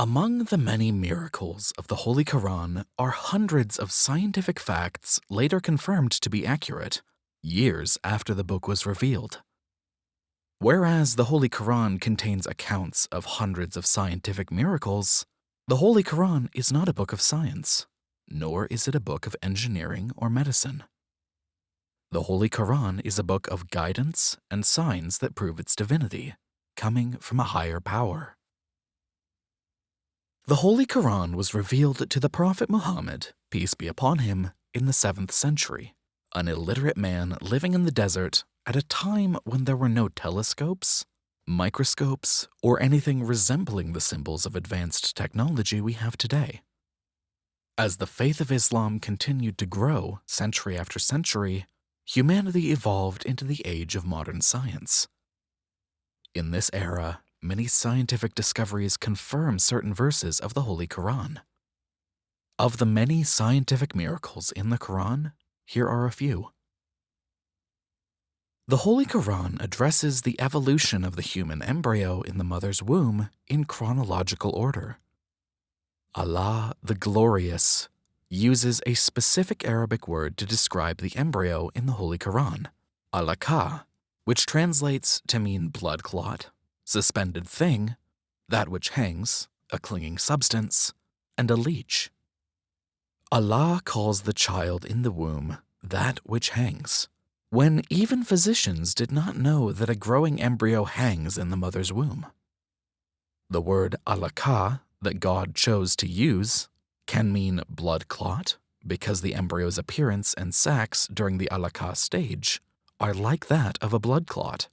Among the many miracles of the Holy Quran are hundreds of scientific facts later confirmed to be accurate, years after the book was revealed. Whereas the Holy Quran contains accounts of hundreds of scientific miracles, the Holy Quran is not a book of science, nor is it a book of engineering or medicine. The Holy Quran is a book of guidance and signs that prove its divinity, coming from a higher power. The Holy Quran was revealed to the Prophet Muhammad, peace be upon him, in the 7th century, an illiterate man living in the desert at a time when there were no telescopes, microscopes, or anything resembling the symbols of advanced technology we have today. As the faith of Islam continued to grow century after century, humanity evolved into the age of modern science. In this era, many scientific discoveries confirm certain verses of the Holy Quran. Of the many scientific miracles in the Quran, here are a few. The Holy Quran addresses the evolution of the human embryo in the mother's womb in chronological order. Allah the Glorious uses a specific Arabic word to describe the embryo in the Holy Quran, alaka, which translates to mean blood clot suspended thing, that which hangs, a clinging substance, and a leech. Allah calls the child in the womb that which hangs, when even physicians did not know that a growing embryo hangs in the mother's womb. The word alaka that God chose to use can mean blood clot because the embryo's appearance and sex during the alaka stage are like that of a blood clot.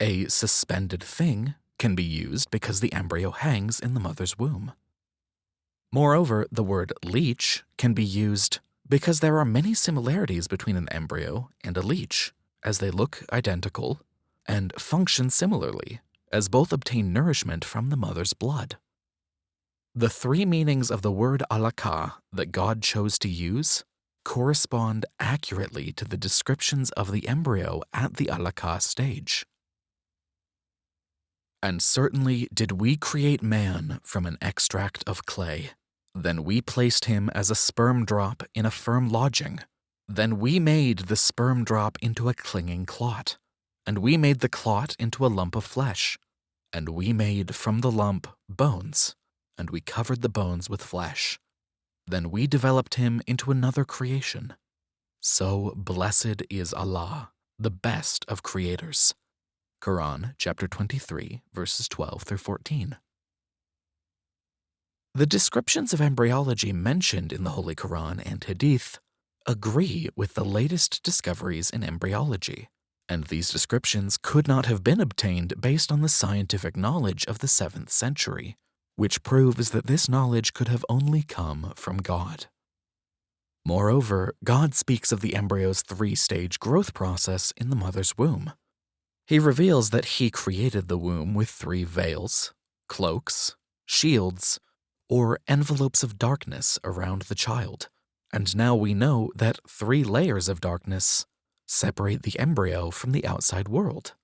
A suspended thing can be used because the embryo hangs in the mother's womb. Moreover, the word leech can be used because there are many similarities between an embryo and a leech, as they look identical and function similarly, as both obtain nourishment from the mother's blood. The three meanings of the word alaka that God chose to use correspond accurately to the descriptions of the embryo at the alaka stage. And certainly did we create man from an extract of clay. Then we placed him as a sperm drop in a firm lodging. Then we made the sperm drop into a clinging clot. And we made the clot into a lump of flesh. And we made from the lump bones. And we covered the bones with flesh. Then we developed him into another creation. So blessed is Allah, the best of creators. Quran chapter 23, verses 12 through 14. The descriptions of embryology mentioned in the Holy Quran and Hadith agree with the latest discoveries in embryology, and these descriptions could not have been obtained based on the scientific knowledge of the 7th century, which proves that this knowledge could have only come from God. Moreover, God speaks of the embryo's three-stage growth process in the mother's womb, he reveals that he created the womb with three veils, cloaks, shields, or envelopes of darkness around the child. And now we know that three layers of darkness separate the embryo from the outside world.